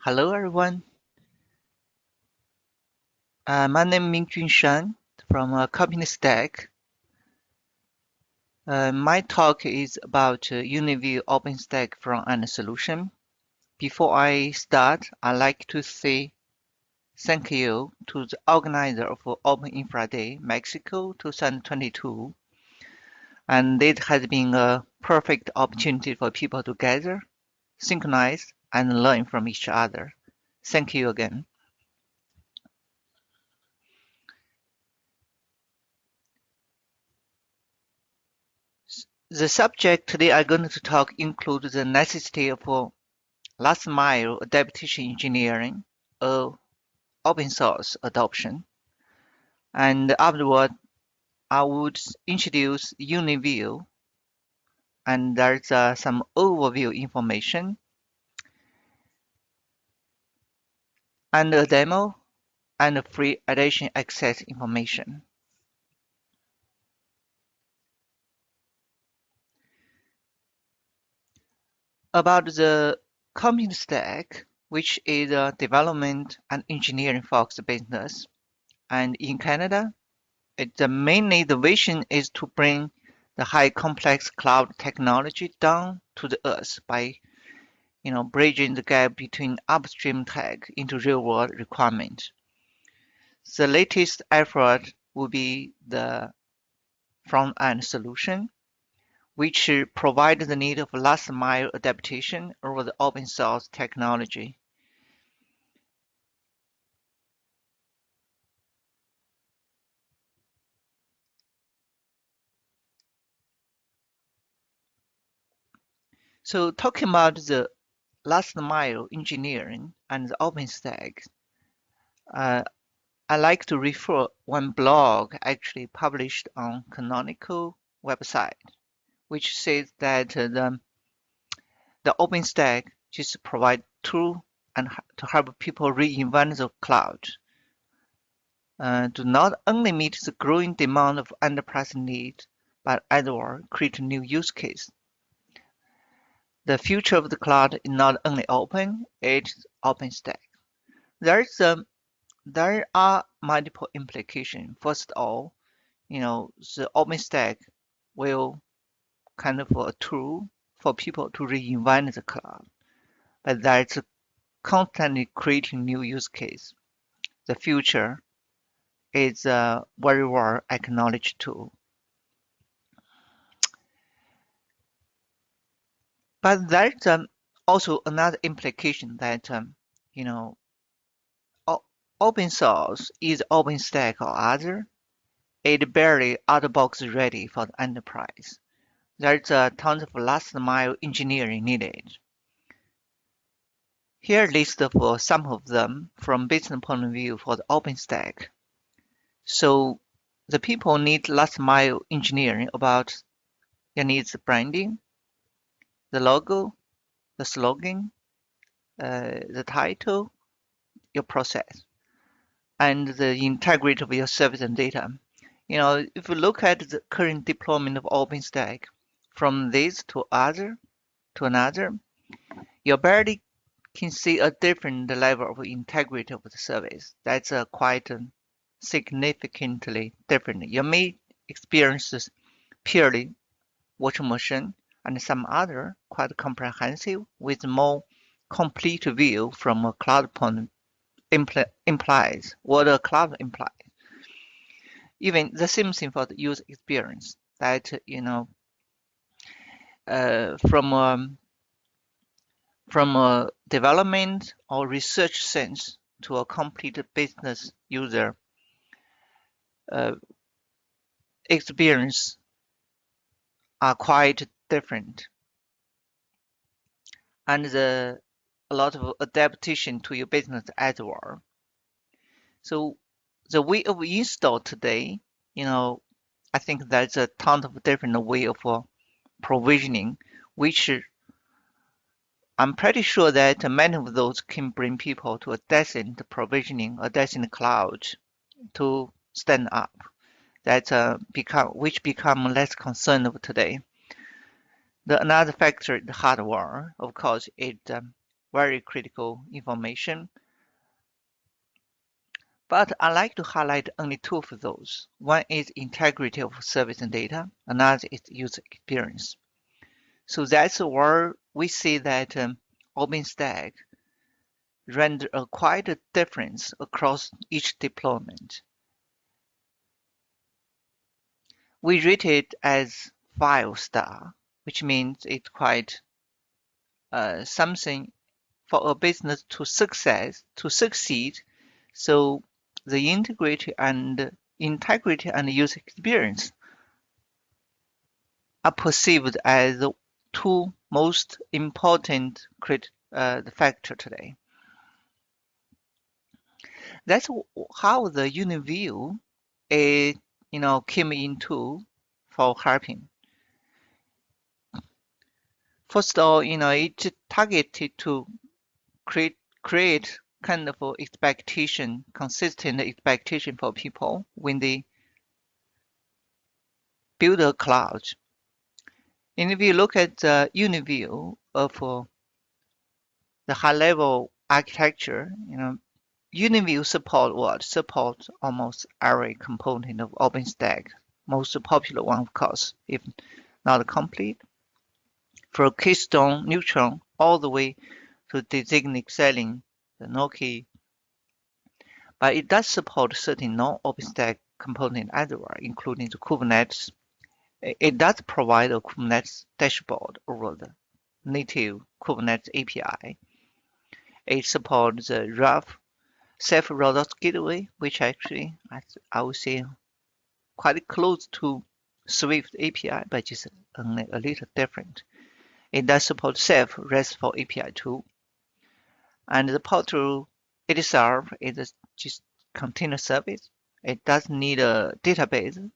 Hello, everyone. Uh, my name is Mingjun Shan from uh, Company Stack. Uh, my talk is about uh, UniView OpenStack front-end solution. Before I start, I'd like to say thank you to the organizer of Open Infra Day Mexico 2022. And it has been a perfect opportunity for people to gather, synchronize, and learn from each other. Thank you again. The subject today I'm going to talk includes the necessity of last mile adaptation engineering or open source adoption. And afterward, I would introduce UniView and there's uh, some overview information and a demo and free addition access information. About the Company Stack, which is a development and engineering focused business, and in Canada, it, the mainly the vision is to bring the high complex cloud technology down to the earth by you know, bridging the gap between upstream tech into real-world requirements. The latest effort will be the front-end solution, which provides the need of last-mile adaptation over the open-source technology. So talking about the last mile engineering and the OpenStack, uh, I like to refer one blog actually published on Canonical website, which says that the, the OpenStack just provide tool and to help people reinvent the cloud. Uh, not only meet the growing demand of enterprise need, but well create new use case the future of the cloud is not only open, it's OpenStack. There's a, um, there are multiple implications. First of all, you know, the OpenStack will kind of a tool for people to reinvent the cloud, but that's constantly creating new use case. The future is a very well acknowledged tool. But there's um, also another implication that, um, you know, open source is OpenStack or other. It barely out of box ready for the enterprise. There's a ton of last mile engineering needed. Here list for some of them from business point of view for the OpenStack. So the people need last mile engineering about their needs branding, the logo, the slogan, uh, the title, your process, and the integrity of your service and data. You know, if you look at the current deployment of OpenStack from this to other to another, you barely can see a different level of integrity of the service. That's uh, quite significantly different. You may experience purely virtual machine and some other quite comprehensive with more complete view from a cloud point impl implies what a cloud implies. Even the same thing for the user experience that, you know, uh, from um, from a development or research sense to a complete business user uh, experience are quite different and the a lot of adaptation to your business as well. So the way of install today, you know, I think there's a ton of different way of uh, provisioning, which I'm pretty sure that many of those can bring people to a decent provisioning, a decent cloud to stand up. That uh, become which become less concerned of today. The another factor, the hardware, of course, it um, very critical information. But I like to highlight only two of those. One is integrity of service and data, another is user experience. So that's where we see that um, OpenStack render a quite a difference across each deployment. We rate it as five star, which means it's quite uh, something for a business to success to succeed. So the integrity and integrity and user experience are perceived as the two most important crit, uh, factor today. That's how the UniView is, you know, came into for helping. First of all, you know, it targeted to create create kind of expectation, consistent expectation for people when they build a cloud. And if you look at the UniView of uh, the high-level architecture, you know, UniView support what? Support almost every component of OpenStack. Most popular one, of course, if not complete. Keystone, Neutron, all the way to Designate Senlin the Gnocchi. But it does support certain non-OpenStack component well, including the Kubernetes. It does provide a Kubernetes dashboard over the native Kubernetes API. It supports the rough Ceph-route gateway, which actually I would say quite close to Swift API, but just a little different. It does support Ceph RESTful API too. And the portal itself is just container service. It does need a database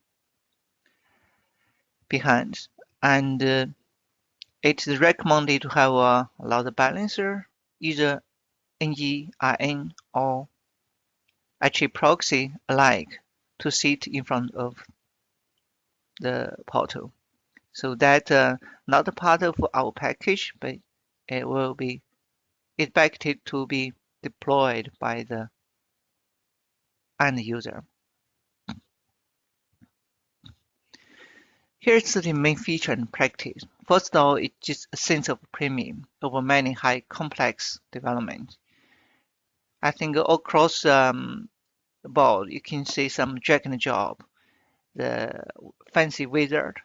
behind, and uh, it is recommended to have a load balancer, either NERN or HAProxy alike to sit in front of the portal. So that uh, not part of our package, but it will be expected to be deployed by the end user. Here's the main feature and practice. First of all, it's just a sense of premium over many high complex development. I think across um, the board, you can see some drag and job, the fancy wizard,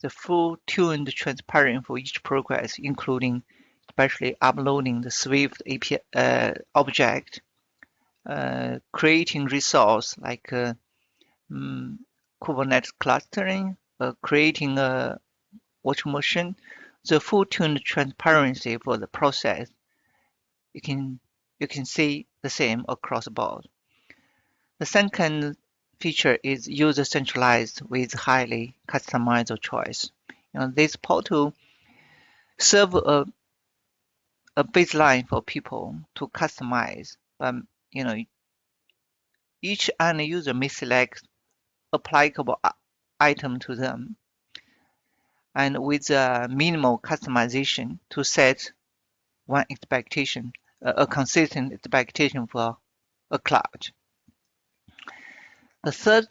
the full tuned transparent for each progress, including especially uploading the Swift API uh, object, uh, creating resource like uh, um, Kubernetes clustering, uh, creating a virtual machine, the full tuned transparency for the process. You can you can see the same across the board. The second feature is user centralized with highly customizable choice. You know, this portal serve a, a baseline for people to customize. Um, you know, each end user may select applicable item to them and with a minimal customization to set one expectation a consistent expectation for a cloud. The third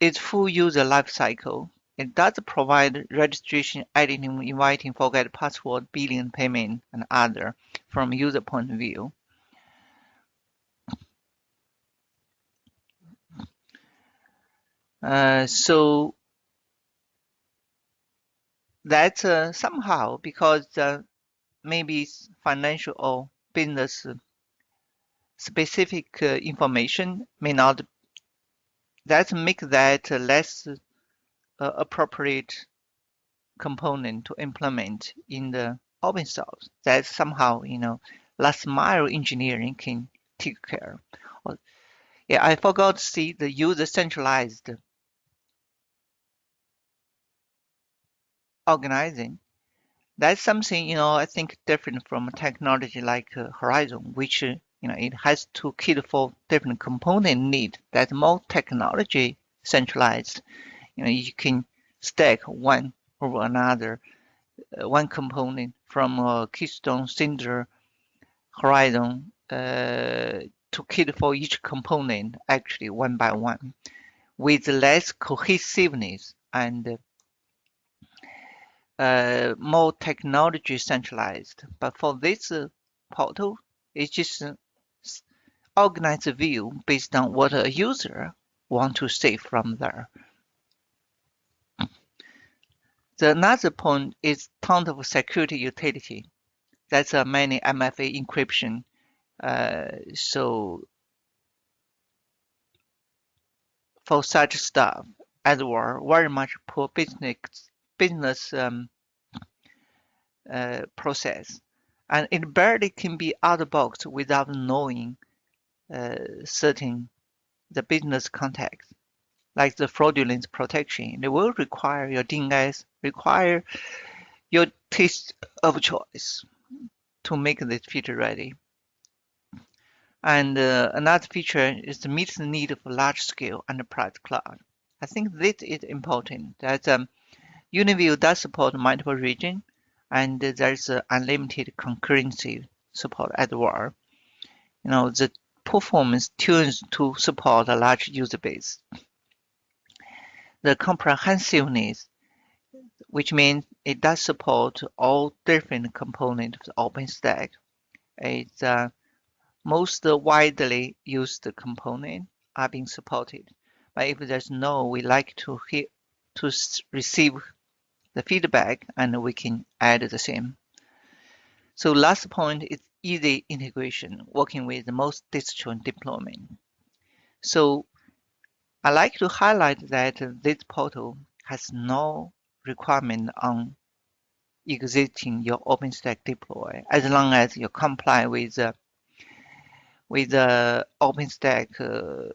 is full user lifecycle. It does provide registration, editing, inviting, forget password, billing, payment, and other from user point of view. Uh, so that's uh, somehow because uh, maybe financial or business specific uh, information may not that make that less uh, appropriate component to implement in the open source that somehow you know last mile engineering can take care of. yeah i forgot to see the user centralized organizing that's something you know I think different from technology like uh, Horizon, which uh, you know it has to cater for different component need. That's more technology centralized. You know you can stack one over another uh, one component from a Keystone Cinder Horizon uh, to kit for each component actually one by one with less cohesiveness and uh, more technology centralized. But for this uh, portal, it's just uh, organize a view based on what a user want to see from there. The another point is ton of security utility. That's a many MFA encryption. Uh, so for such stuff, as well, very much poor business business um, uh, process, and it barely can be out of box without knowing certain the business context, like the fraudulent protection. It will require your DNS, require your taste of choice to make this feature ready. And uh, another feature is to meet the need of large-scale enterprise cloud. I think this is important that um, UniView does support multiple regions and there's unlimited concurrency support as well. You know, the performance tunes to support a large user base. The comprehensiveness, which means it does support all different components of OpenStack. It's uh, most widely used component are being supported. But if there's no, we like to hear, to receive the feedback and we can add the same. So last point is easy integration, working with most distro deployment. So I like to highlight that this portal has no requirement on existing your OpenStack deploy, as long as you comply with the with the OpenStack uh,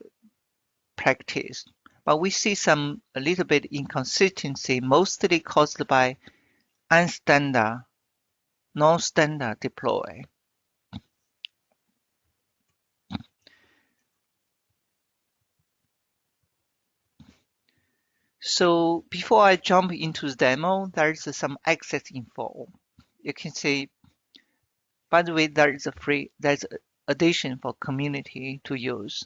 practice. But we see some a little bit inconsistency, mostly caused by unstandard, non-standard deploy. So before I jump into the demo, there's some access info. You can see, by the way, there is a free, there's addition for community to use.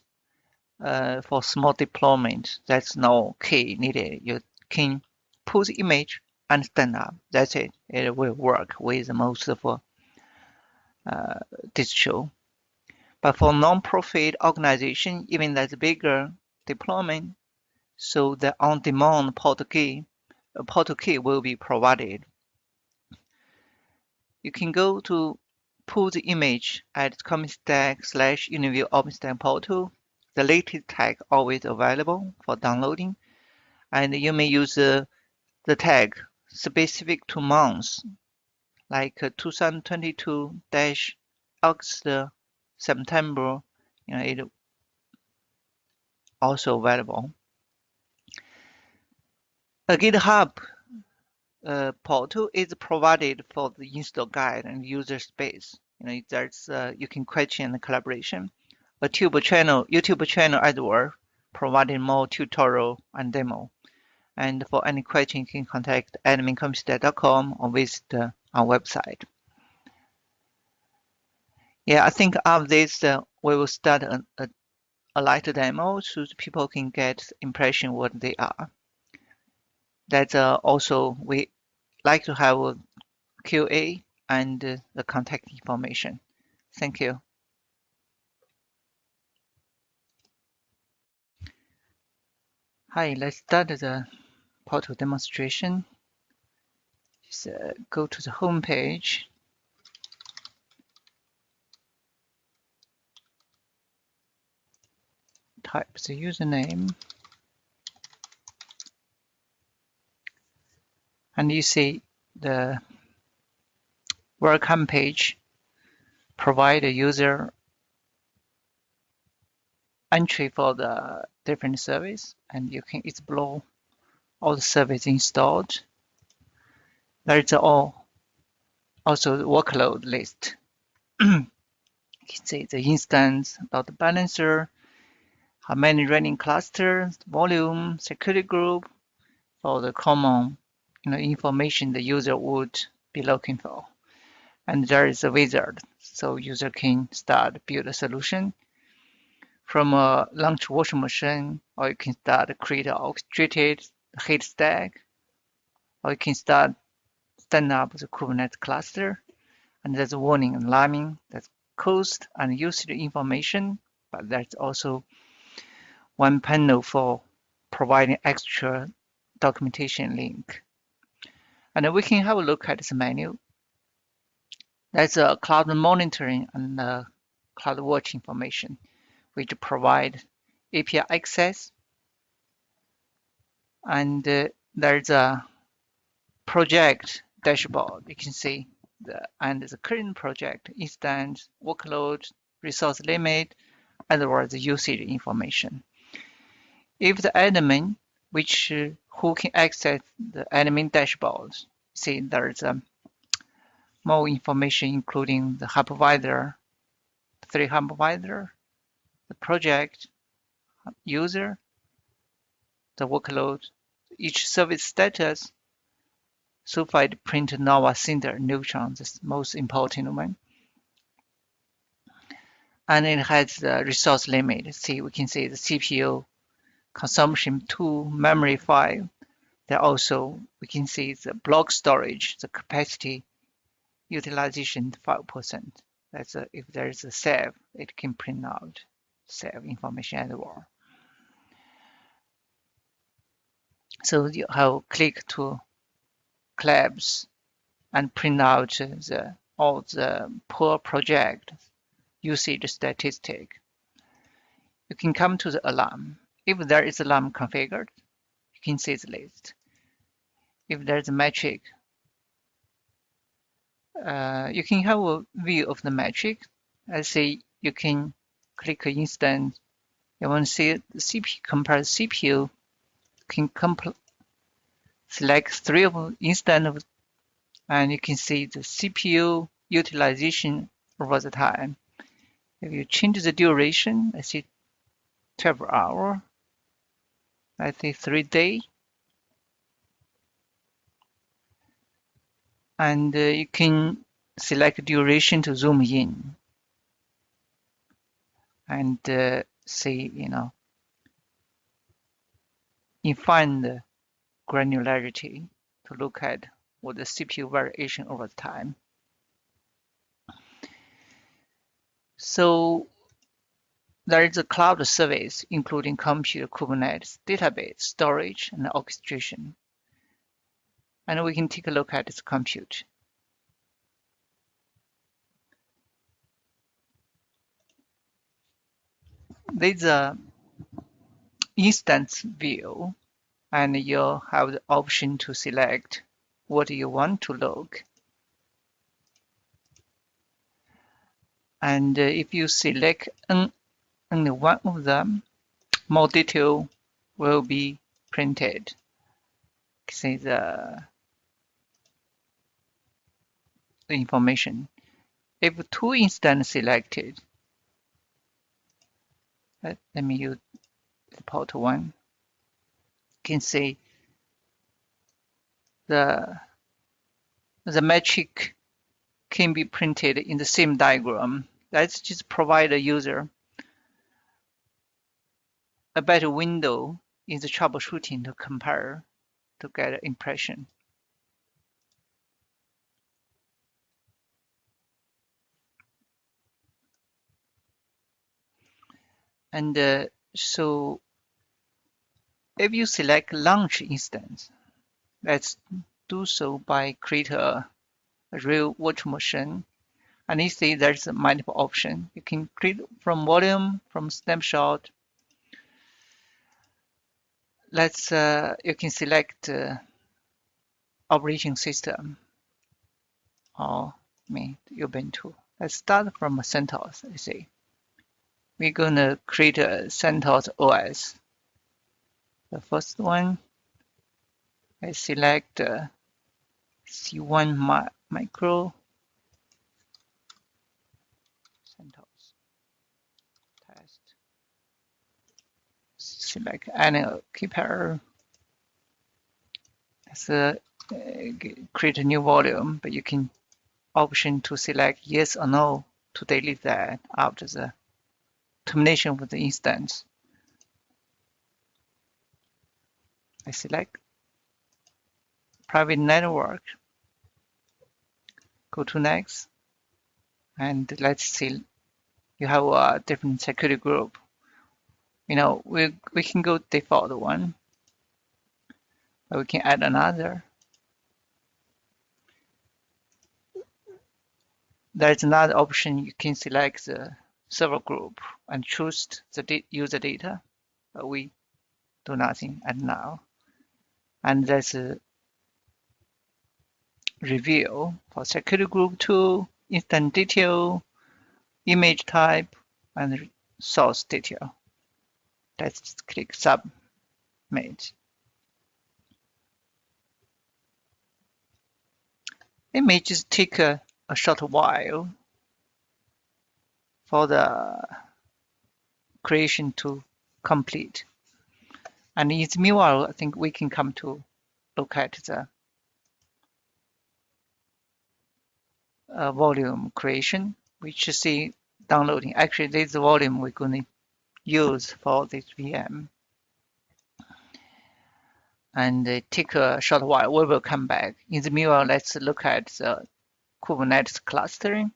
Uh, for small deployment, that's no key needed. You can put the image and stand up. That's it. It will work with most of uh, distro. But for non-profit organization, even that's bigger deployment, so the on-demand port key, uh, port key will be provided. You can go to pull the image at ComicStack slash UniView OpenStack portal. The latest tag always available for downloading, and you may use uh, the tag specific to months, like uh, 2022 dash August uh, September. You know, it also available. A GitHub uh, portal is provided for the install guide and user space. You know, there's uh, you can question the collaboration. A tube channel, YouTube channel as well, providing more tutorial and demo. And for any question, you can contact admincomputer.com or visit uh, our website. Yeah, I think after this, uh, we will start a, a, a light demo so people can get impression what they are that uh, also we like to have a QA and the contact information. Thank you. Hi, let's start the portal demonstration. Just uh, go to the home page. Type the username. And you see the welcome page provide a user entry for the different service and you can explore all the service installed. There's all also the workload list. you can see the instance the balancer, how many running clusters, volume, security group, for the common you know, information the user would be looking for. And there is a wizard, so user can start build a solution from a launch washing machine, or you can start create an orchestrated heat stack, or you can start stand up the Kubernetes cluster. And there's a warning and alarming, that's cost and usage information, but that's also one panel for providing extra documentation link. And we can have a look at this menu. That's a cloud monitoring and uh, cloud watch information, which provide API access. And uh, there's a project dashboard. You can see the and the current project instance, workload, resource limit, the usage information. If the admin, which uh, who can access the admin dashboard, see there's um, more information including the hypervisor, three hypervisor, the project, user, the workload, each service status. It print Nova Cinder Neutron, the most important one and it has the resource limit. See, we can see the CPU consumption to memory file. There also, we can see the block storage, the capacity utilization 5%. That's a, if there is a save, it can print out save information as well. So you have click to collapse and print out the all the poor project usage statistic. You can come to the alarm. If there is a alarm configured, you can see the list. If there's a metric, uh, you can have a view of the metric. Let's say you can click instance. You want to see the CPU, compare CPU, can select three of instance and you can see the CPU utilization over the time. If you change the duration, I see 12 hour, I think three day. And uh, you can select duration to zoom in and uh, see, you know, define the granularity to look at what the CPU variation over time. So there is a cloud service, including compute, Kubernetes, database, storage, and orchestration. And we can take a look at this compute. There's a instance view, and you have the option to select what you want to look. And uh, if you select only one of them, more detail will be printed. See the, uh, the information. If two instance selected, let, let me use the port one. You can see the the metric can be printed in the same diagram Let's just provide a user a better window in the troubleshooting to compare to get an impression. And uh, so if you select launch instance, let's do so by create a, a real virtual machine and you see there's a multiple option. You can create from volume, from snapshot. Let's uh, you can select uh, operating system or me Ubuntu. Let's start from CentOS. You see, we're gonna create a CentOS OS. The first one, I select uh, C1 micro select any keeper. It's uh, uh, create a new volume, but you can option to select yes or no to delete that after the termination of the instance. I select private network, go to next, and let's see, you have a different security group. You know, we, we can go default one, but we can add another. There's another option, you can select the server group and choose the user data, but we do nothing at now. And there's a review for security group 2, instance detail, image type, and source detail. Let's click submit. Images take a, a short while for the creation to complete. And in the meanwhile, I think we can come to look at the uh, volume creation, which you see downloading. Actually, this volume we're going to use for this VM. And take a short while, we will come back. In the meanwhile, let's look at the Kubernetes clustering.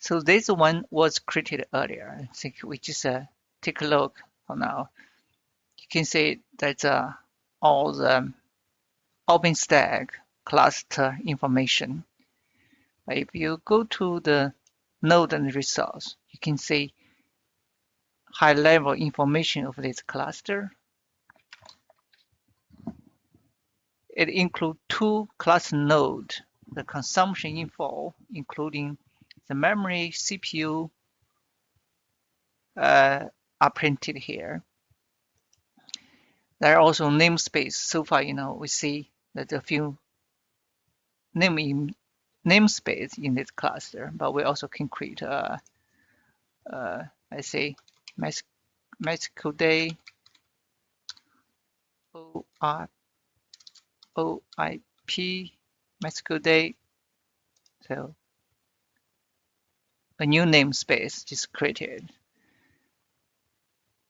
So this one was created earlier. I think we just uh, take a look for now. You can see that uh, all the OpenStack cluster information. If you go to the node and resource, you can see high level information of this cluster. It includes two cluster nodes, the consumption info, including the memory, CPU, uh, are printed here. There are also namespace. So far, you know, we see that a few name namespace in this cluster, but we also can create a, uh, I say, Mexico Day OR, OIP Mexico Day. So a new namespace is created.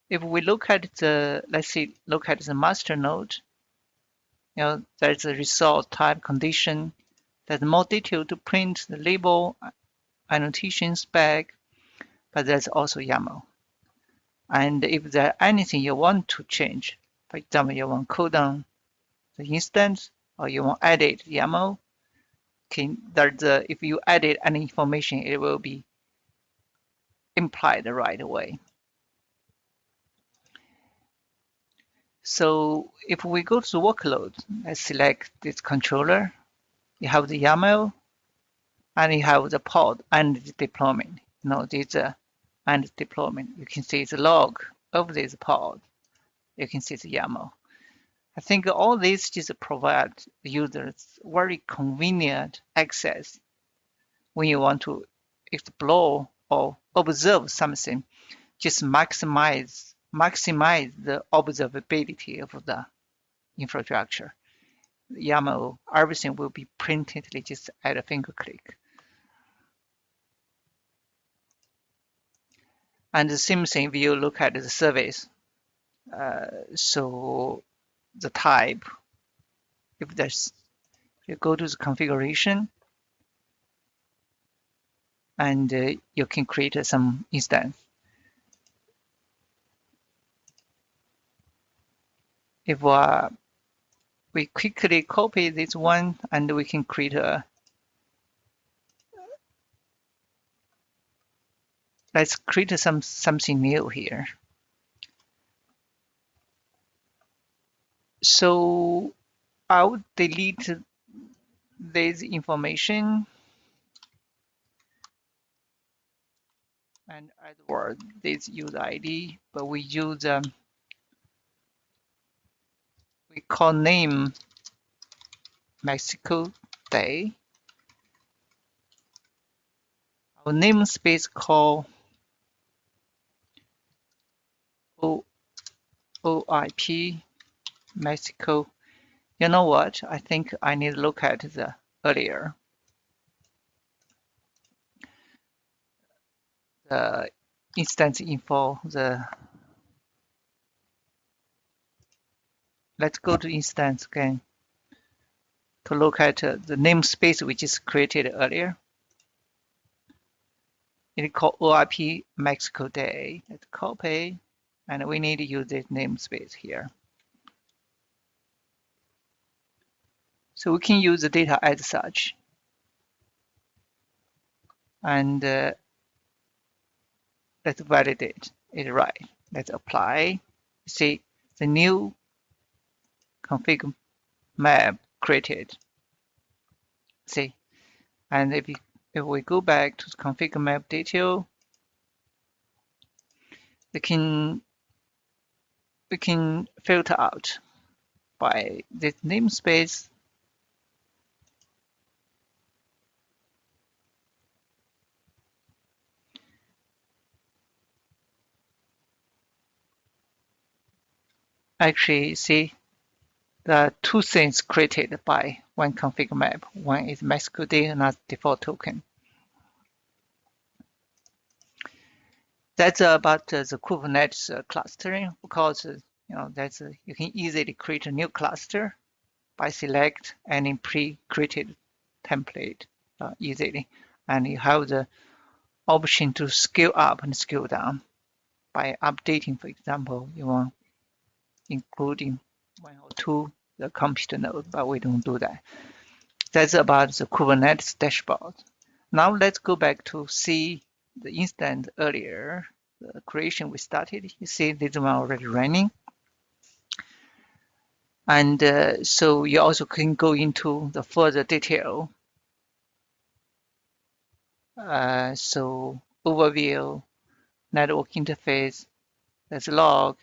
If we look at the, let's see, look at the master node, you know, there's a result type condition. There's more detail to print the label, annotation spec, but there's also YAML. And if there's anything you want to change, for example, you want cool down the instance or you want to edit YAML, can there's a, if you edit any information, it will be implied right away. So if we go to workload, let's select this controller. You have the YAML, and you have the pod and the deployment. Know, this uh, and deployment. You can see the log of this pod. You can see the YAML. I think all these just provide users very convenient access when you want to explore or observe something. Just maximize maximize the observability of the infrastructure. YAML, everything will be printed just at a finger click. And the same thing if you look at the service. Uh, so the type, if there's, you go to the configuration, and uh, you can create some instance. if uh, we quickly copy this one and we can create a let's create some something new here so I would delete this information and add word this user ID but we use um, we call name Mexico Day. Our namespace call o OIP Mexico. You know what? I think I need to look at the earlier. The instance info, the let's go to instance again to look at uh, the namespace which is created earlier. It's called OIP Mexico Day. Let's copy, and we need to use this namespace here. So we can use the data as such. And uh, let's validate it right. Let's apply. See the new config map created. See, and if, you, if we go back to the config map detail, we can we can filter out by this namespace actually see the two things created by one config map. One is Day, another default token. That's about uh, the Kubernetes uh, clustering because uh, you know that's you can easily create a new cluster by select any pre-created template uh, easily, and you have the option to scale up and scale down by updating. For example, you want including one or two the computer node, but we don't do that. That's about the Kubernetes dashboard. Now let's go back to see the instance earlier, the creation we started. You see this one already running. And uh, so you also can go into the further detail. Uh, so overview, network interface, there's log,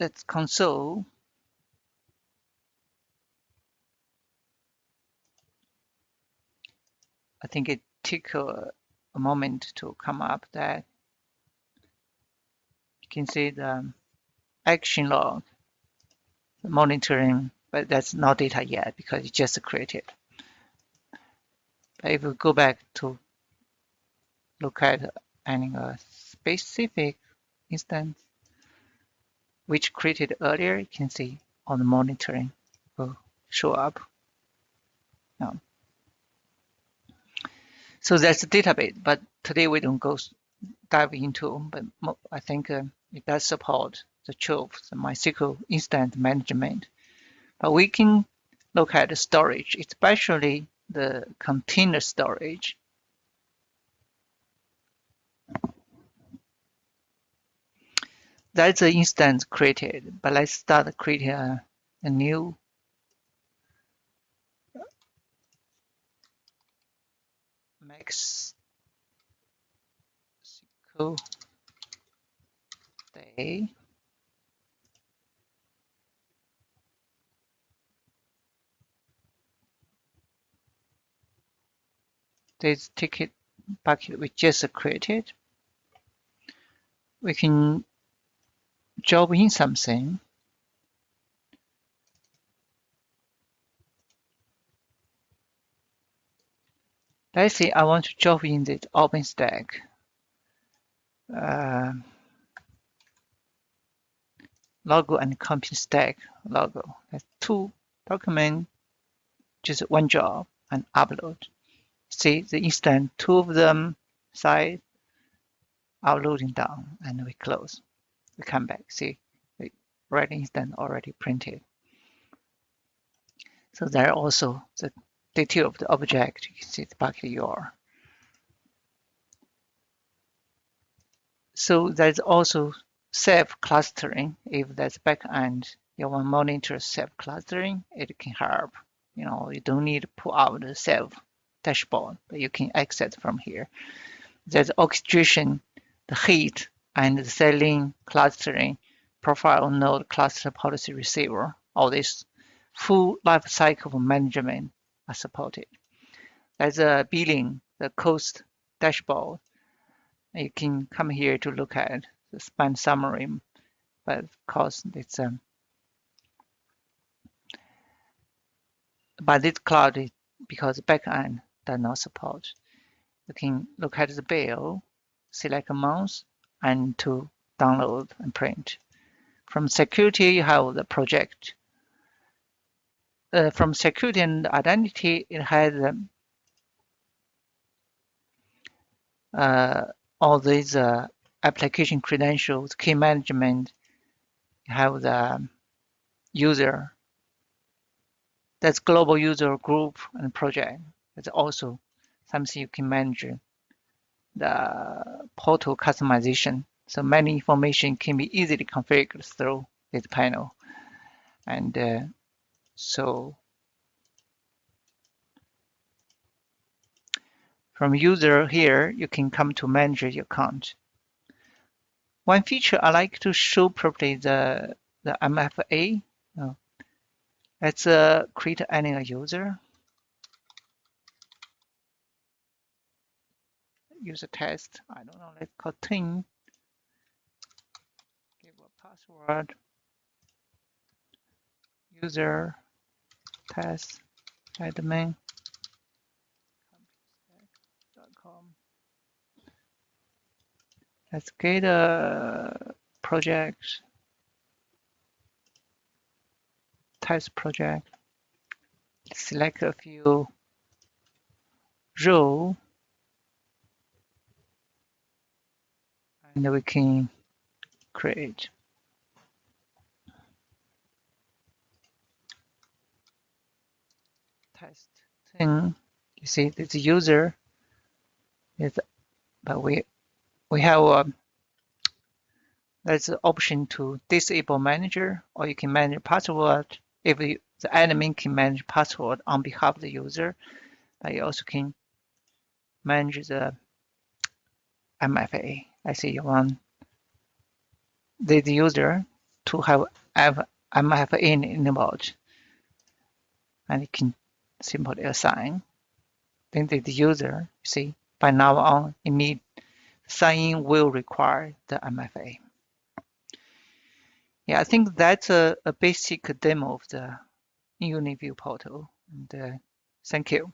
let's console I think it took a, moment to come up that you can see the action log the monitoring but that's not data yet because it's just created but if we go back to look at any a specific instance which created earlier, you can see on the monitoring will show up. Now, so that's the database, but today we don't go dive into, but I think uh, it does support the Trove, the MySQL instance management. But we can look at the storage, especially the container storage. that's the instance created, but let's start creating a, a new Mexico day. This ticket bucket we just created. We can job in something let's I want to job in the OpenStack uh, logo and company stack logo. That's two document, just one job and upload. See the instant two of them side uploading down and we close we come back, see, the right instant already printed. So there are also the detail of the object, you can see the bucket URL. So there's also Ceph-clustering. If that's backend, you want to monitor Ceph-clustering, it can help. You know, you don't need to pull out the Ceph dashboard, but you can access from here. There's orchestration, the heat and the Senlin, clustering, profile node cluster policy receiver. All this full life cycle management are supported. As a billing, the cost dashboard. You can come here to look at the spend summary, but of course it's um, but this cloud because backend does not support. You can look at the bill, select month, and to download and print. From security, you have the project uh, from security and identity, it has um, uh, all these uh, application credentials, key management, have the user, that's global user group and project. It's also something you can manage the portal customization. So many information can be easily configured through this panel. And uh, so from user here, you can come to manage your account. One feature I like to show properly the, the MFA. Oh. Let's uh, create any user. User test, I don't know, let's call team. Give a password. User test admin. Let's get a project, test project. Select a few row, and we can create. Test thing. Hmm. You see, this user. Is, but we we have a there's an option to disable manager or you can manage password. If you, the admin can manage password on behalf of the user but you also can manage the MFA I see you want the user to have, have MFA enabled and you can simply assign then the user see by now on immediate sign-in will require the MFA. Yeah, I think that's a, a basic demo of the UniView portal. And uh, thank you.